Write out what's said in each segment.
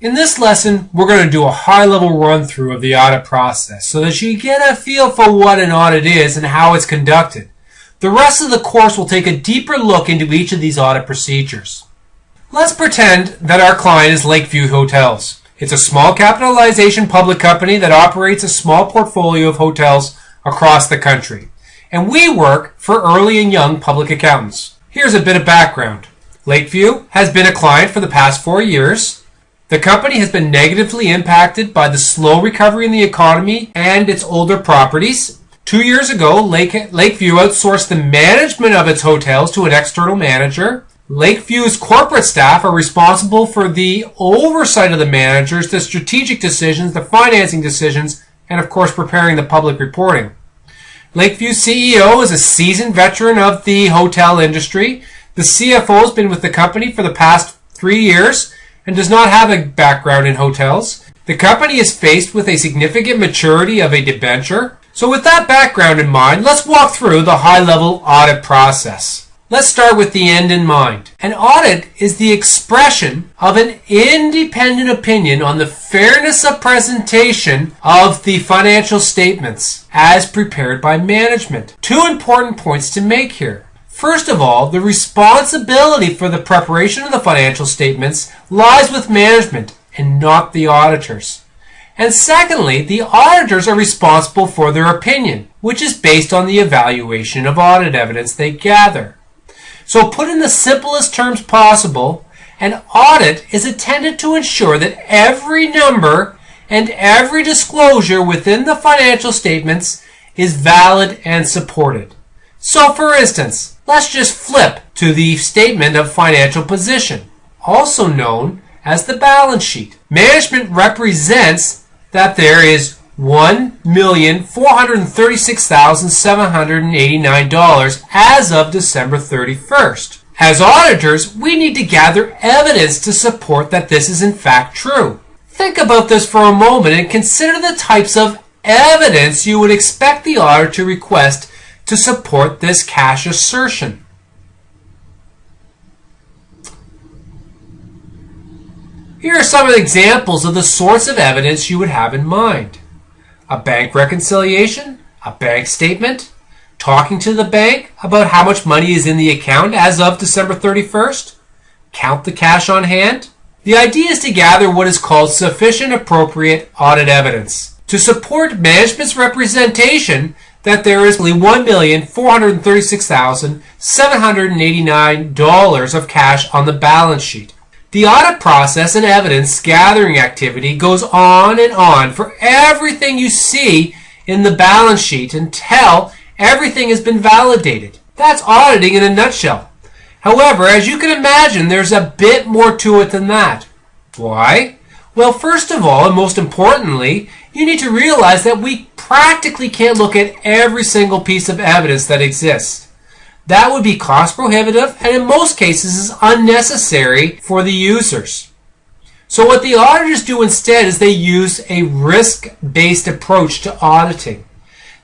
In this lesson, we're going to do a high-level run-through of the audit process so that you get a feel for what an audit is and how it's conducted. The rest of the course will take a deeper look into each of these audit procedures. Let's pretend that our client is Lakeview Hotels. It's a small capitalization public company that operates a small portfolio of hotels across the country. And we work for early and young public accountants. Here's a bit of background. Lakeview has been a client for the past four years. The company has been negatively impacted by the slow recovery in the economy and its older properties. Two years ago, Lake, Lakeview outsourced the management of its hotels to an external manager. Lakeview's corporate staff are responsible for the oversight of the managers, the strategic decisions, the financing decisions, and of course preparing the public reporting. Lakeview's CEO is a seasoned veteran of the hotel industry. The CFO has been with the company for the past three years and does not have a background in hotels. The company is faced with a significant maturity of a debenture. So with that background in mind, let's walk through the high-level audit process. Let's start with the end in mind. An audit is the expression of an independent opinion on the fairness of presentation of the financial statements as prepared by management. Two important points to make here. First of all, the responsibility for the preparation of the financial statements lies with management and not the auditors. And secondly, the auditors are responsible for their opinion, which is based on the evaluation of audit evidence they gather. So put in the simplest terms possible, an audit is intended to ensure that every number and every disclosure within the financial statements is valid and supported. So for instance, let's just flip to the statement of financial position, also known as the balance sheet. Management represents that there is $1,436,789 as of December 31st. As auditors, we need to gather evidence to support that this is in fact true. Think about this for a moment and consider the types of evidence you would expect the auditor to request to support this cash assertion. Here are some examples of the sorts of evidence you would have in mind. A bank reconciliation, a bank statement, talking to the bank about how much money is in the account as of December 31st, count the cash on hand. The idea is to gather what is called sufficient appropriate audit evidence to support management's representation that there is only $1,436,789 of cash on the balance sheet. The audit process and evidence gathering activity goes on and on for everything you see in the balance sheet until everything has been validated. That's auditing in a nutshell. However, as you can imagine, there's a bit more to it than that. Why? Well, first of all, and most importantly, you need to realize that we practically can't look at every single piece of evidence that exists. That would be cost prohibitive and in most cases is unnecessary for the users. So what the auditors do instead is they use a risk-based approach to auditing.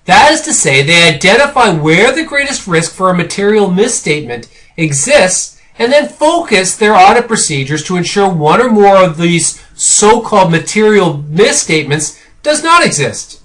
That is to say, they identify where the greatest risk for a material misstatement exists and then focus their audit procedures to ensure one or more of these so-called material misstatements does not exist.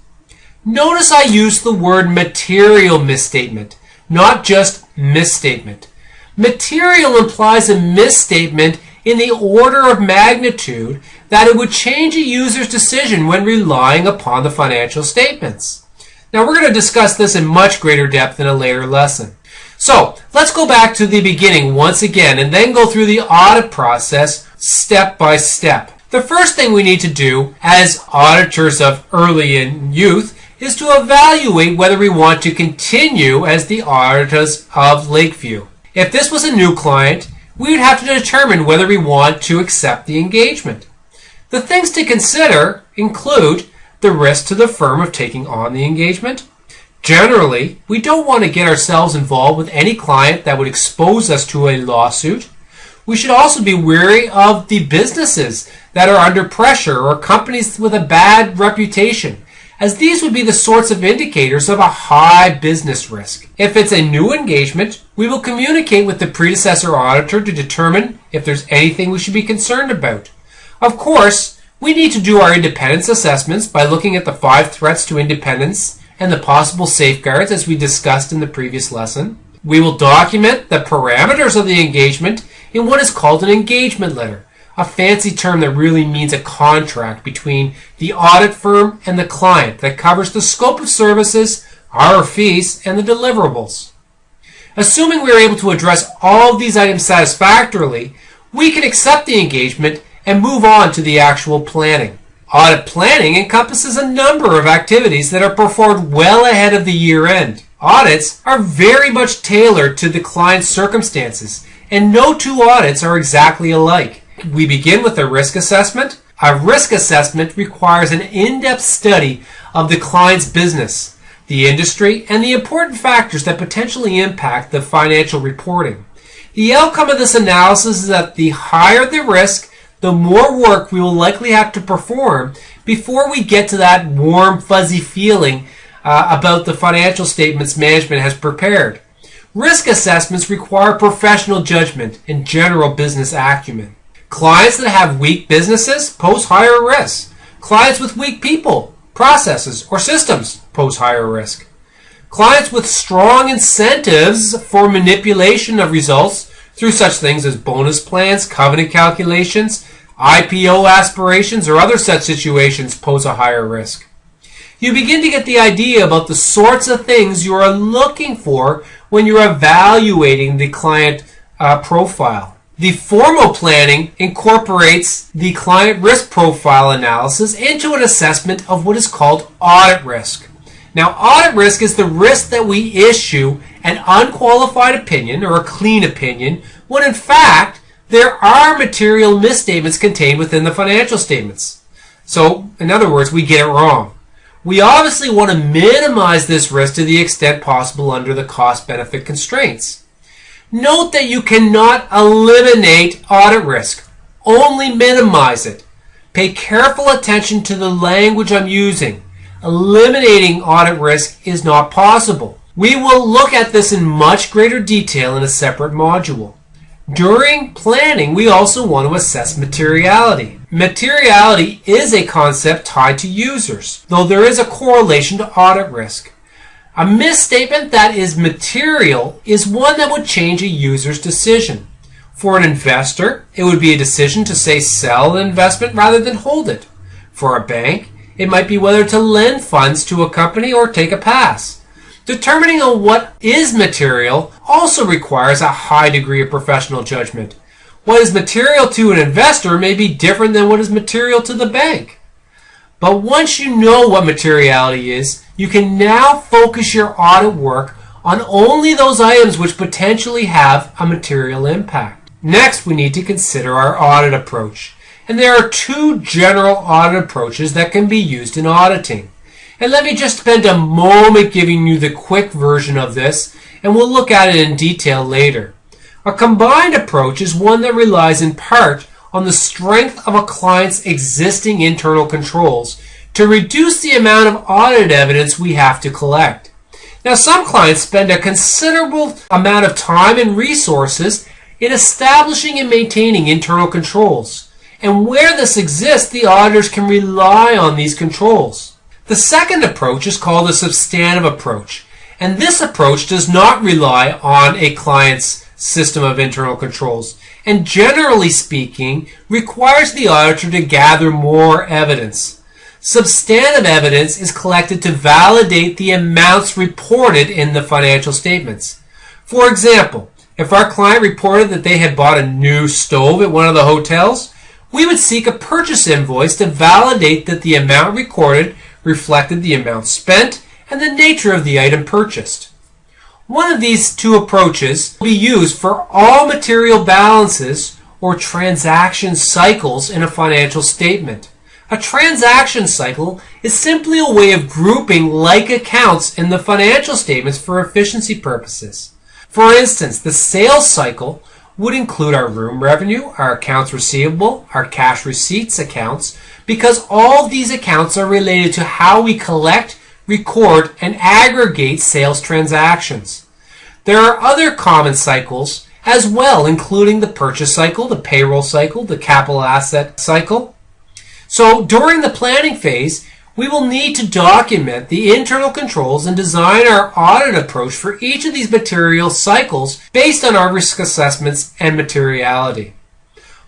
Notice I use the word material misstatement, not just misstatement. Material implies a misstatement in the order of magnitude that it would change a user's decision when relying upon the financial statements. Now we're going to discuss this in much greater depth in a later lesson. So let's go back to the beginning once again and then go through the audit process step by step. The first thing we need to do as auditors of early and youth is to evaluate whether we want to continue as the auditors of Lakeview. If this was a new client, we would have to determine whether we want to accept the engagement. The things to consider include the risk to the firm of taking on the engagement. Generally, we don't want to get ourselves involved with any client that would expose us to a lawsuit. We should also be wary of the businesses that are under pressure or companies with a bad reputation as these would be the sorts of indicators of a high business risk. If it's a new engagement, we will communicate with the predecessor auditor to determine if there's anything we should be concerned about. Of course, we need to do our independence assessments by looking at the five threats to independence and the possible safeguards as we discussed in the previous lesson. We will document the parameters of the engagement in what is called an engagement letter, a fancy term that really means a contract between the audit firm and the client that covers the scope of services, our fees, and the deliverables. Assuming we are able to address all of these items satisfactorily, we can accept the engagement and move on to the actual planning. Audit planning encompasses a number of activities that are performed well ahead of the year end. Audits are very much tailored to the client's circumstances, and no two audits are exactly alike. We begin with a risk assessment. A risk assessment requires an in-depth study of the client's business, the industry, and the important factors that potentially impact the financial reporting. The outcome of this analysis is that the higher the risk, the more work we will likely have to perform before we get to that warm, fuzzy feeling uh, about the financial statements management has prepared. Risk assessments require professional judgment and general business acumen. Clients that have weak businesses pose higher risk. Clients with weak people, processes, or systems pose higher risk. Clients with strong incentives for manipulation of results through such things as bonus plans, covenant calculations, IPO aspirations, or other such situations pose a higher risk. You begin to get the idea about the sorts of things you are looking for when you're evaluating the client uh, profile. The formal planning incorporates the client risk profile analysis into an assessment of what is called audit risk. Now, audit risk is the risk that we issue an unqualified opinion or a clean opinion when in fact there are material misstatements contained within the financial statements. So, in other words, we get it wrong. We obviously want to minimize this risk to the extent possible under the cost benefit constraints. Note that you cannot eliminate audit risk, only minimize it. Pay careful attention to the language I'm using. Eliminating audit risk is not possible. We will look at this in much greater detail in a separate module. During planning, we also want to assess materiality. Materiality is a concept tied to users, though there is a correlation to audit risk. A misstatement that is material is one that would change a user's decision. For an investor, it would be a decision to say sell an investment rather than hold it. For a bank, it might be whether to lend funds to a company or take a pass. Determining on what is material also requires a high degree of professional judgment. What is material to an investor may be different than what is material to the bank. But once you know what materiality is, you can now focus your audit work on only those items which potentially have a material impact. Next, we need to consider our audit approach. And there are two general audit approaches that can be used in auditing. And let me just spend a moment giving you the quick version of this, and we'll look at it in detail later. A combined approach is one that relies in part on the strength of a client's existing internal controls to reduce the amount of audit evidence we have to collect. Now, some clients spend a considerable amount of time and resources in establishing and maintaining internal controls. And where this exists, the auditors can rely on these controls. The second approach is called a substantive approach. And this approach does not rely on a client's system of internal controls and generally speaking requires the auditor to gather more evidence. Substantive evidence is collected to validate the amounts reported in the financial statements. For example, if our client reported that they had bought a new stove at one of the hotels, we would seek a purchase invoice to validate that the amount recorded reflected the amount spent and the nature of the item purchased. One of these two approaches will be used for all material balances or transaction cycles in a financial statement. A transaction cycle is simply a way of grouping like accounts in the financial statements for efficiency purposes. For instance, the sales cycle would include our room revenue, our accounts receivable, our cash receipts accounts, because all these accounts are related to how we collect, record, and aggregate sales transactions. There are other common cycles as well, including the purchase cycle, the payroll cycle, the capital asset cycle. So during the planning phase, we will need to document the internal controls and design our audit approach for each of these material cycles based on our risk assessments and materiality.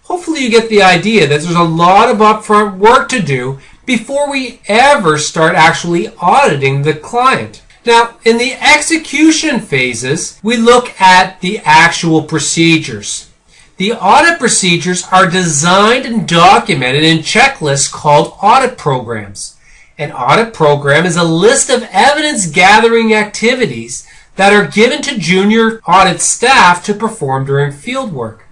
Hopefully you get the idea that there's a lot of upfront work to do before we ever start actually auditing the client. Now, in the execution phases, we look at the actual procedures. The audit procedures are designed and documented in checklists called audit programs. An audit program is a list of evidence gathering activities that are given to junior audit staff to perform during field work.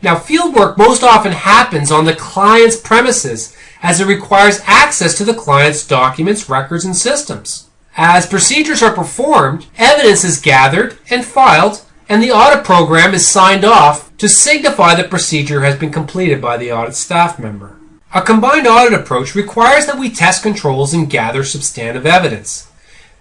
Now, field work most often happens on the client's premises as it requires access to the client's documents, records, and systems. As procedures are performed, evidence is gathered and filed, and the audit program is signed off to signify the procedure has been completed by the audit staff member. A combined audit approach requires that we test controls and gather substantive evidence.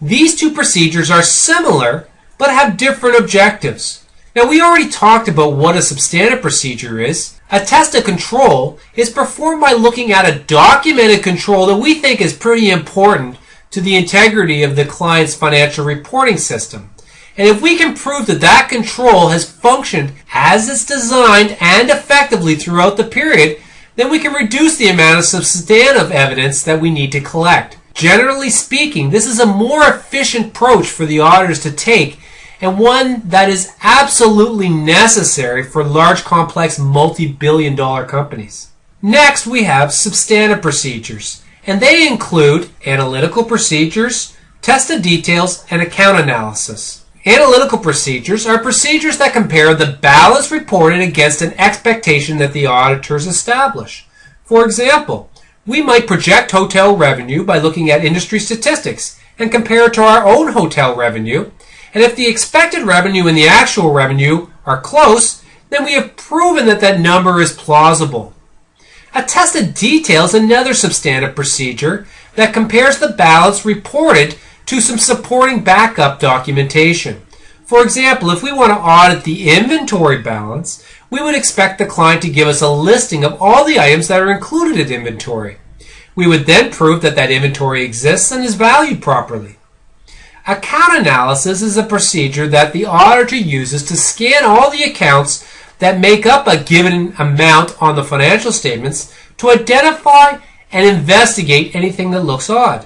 These two procedures are similar but have different objectives. Now, we already talked about what a substantive procedure is. A test of control is performed by looking at a documented control that we think is pretty important to the integrity of the client's financial reporting system. And if we can prove that that control has functioned as it's designed and effectively throughout the period, then we can reduce the amount of substantive evidence that we need to collect. Generally speaking, this is a more efficient approach for the auditors to take and one that is absolutely necessary for large, complex, multi billion dollar companies. Next, we have substantive procedures and they include analytical procedures, test of details, and account analysis. Analytical procedures are procedures that compare the balance reported against an expectation that the auditors establish. For example, we might project hotel revenue by looking at industry statistics and compare it to our own hotel revenue. And if the expected revenue and the actual revenue are close, then we have proven that that number is plausible. A test of details another substantive procedure that compares the balance reported to some supporting backup documentation. For example, if we want to audit the inventory balance, we would expect the client to give us a listing of all the items that are included in inventory. We would then prove that that inventory exists and is valued properly. Account analysis is a procedure that the auditor uses to scan all the accounts that make up a given amount on the financial statements to identify and investigate anything that looks odd.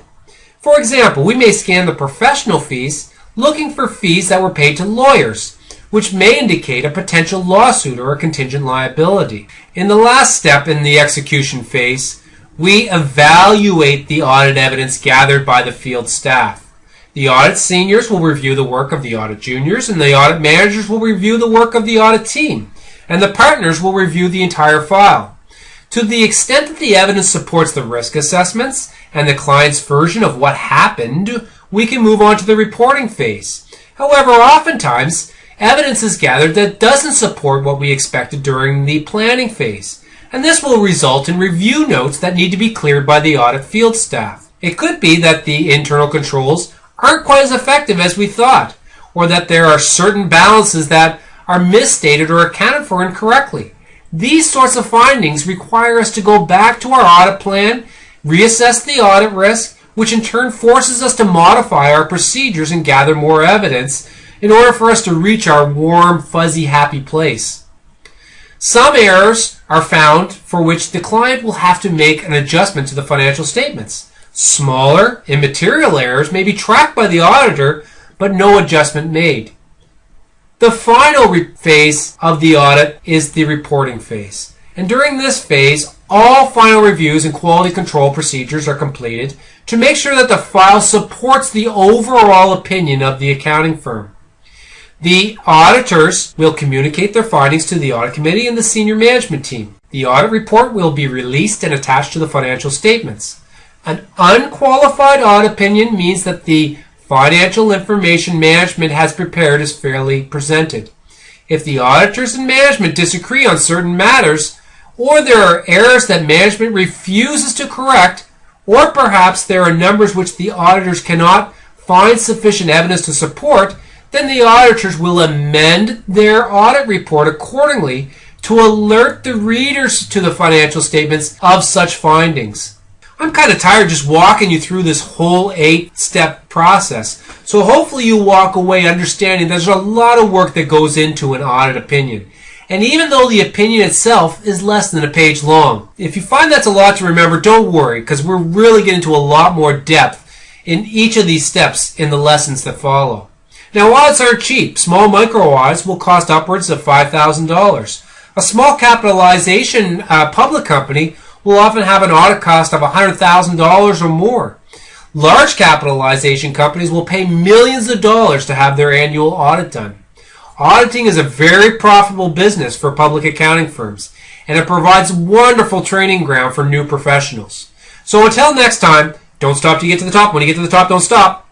For example, we may scan the professional fees looking for fees that were paid to lawyers, which may indicate a potential lawsuit or a contingent liability. In the last step in the execution phase, we evaluate the audit evidence gathered by the field staff. The audit seniors will review the work of the audit juniors, and the audit managers will review the work of the audit team and the partners will review the entire file. To the extent that the evidence supports the risk assessments and the client's version of what happened, we can move on to the reporting phase. However, oftentimes, evidence is gathered that doesn't support what we expected during the planning phase, and this will result in review notes that need to be cleared by the audit field staff. It could be that the internal controls aren't quite as effective as we thought, or that there are certain balances that are misstated or accounted for incorrectly. These sorts of findings require us to go back to our audit plan, reassess the audit risk, which in turn forces us to modify our procedures and gather more evidence in order for us to reach our warm, fuzzy, happy place. Some errors are found for which the client will have to make an adjustment to the financial statements. Smaller, immaterial errors may be tracked by the auditor, but no adjustment made. The final phase of the audit is the reporting phase. And during this phase, all final reviews and quality control procedures are completed to make sure that the file supports the overall opinion of the accounting firm. The auditors will communicate their findings to the audit committee and the senior management team. The audit report will be released and attached to the financial statements. An unqualified audit opinion means that the financial information management has prepared is fairly presented. If the auditors and management disagree on certain matters, or there are errors that management refuses to correct, or perhaps there are numbers which the auditors cannot find sufficient evidence to support, then the auditors will amend their audit report accordingly to alert the readers to the financial statements of such findings. I'm kind of tired just walking you through this whole eight step process. So hopefully you walk away understanding there's a lot of work that goes into an audit opinion. And even though the opinion itself is less than a page long, if you find that's a lot to remember, don't worry, because we're really getting into a lot more depth in each of these steps in the lessons that follow. Now, audits aren't cheap. Small micro audits will cost upwards of $5,000. A small capitalization uh, public company will often have an audit cost of $100,000 or more. Large capitalization companies will pay millions of dollars to have their annual audit done. Auditing is a very profitable business for public accounting firms, and it provides wonderful training ground for new professionals. So until next time, don't stop to get to the top. When you get to the top, don't stop.